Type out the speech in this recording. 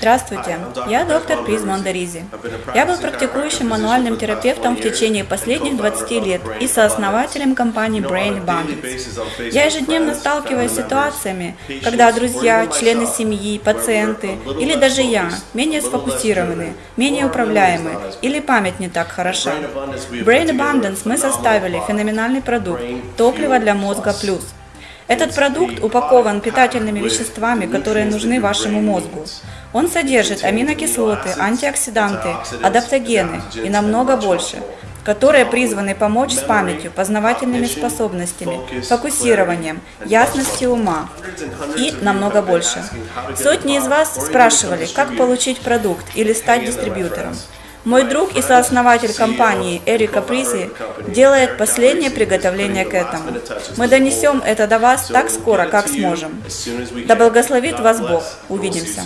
Здравствуйте, я доктор Приз Мондаризи. Я был практикующим мануальным терапевтом в течение последних 20 лет и сооснователем компании Brain Abundance. Я ежедневно сталкиваюсь с ситуациями, когда друзья, члены семьи, пациенты или даже я менее сфокусированы, менее управляемы или память не так хороша. Brain Abundance мы составили феноменальный продукт «Топливо для мозга плюс». Этот продукт упакован питательными веществами, которые нужны вашему мозгу. Он содержит аминокислоты, антиоксиданты, адаптогены и намного больше, которые призваны помочь с памятью, познавательными способностями, фокусированием, ясностью ума. И намного больше. Сотни из вас спрашивали, как получить продукт или стать дистрибьютором. Мой друг и сооснователь компании Эрика Призи делает последнее приготовление к этому. Мы донесем это до вас так скоро, как сможем. Да благословит вас Бог. Увидимся.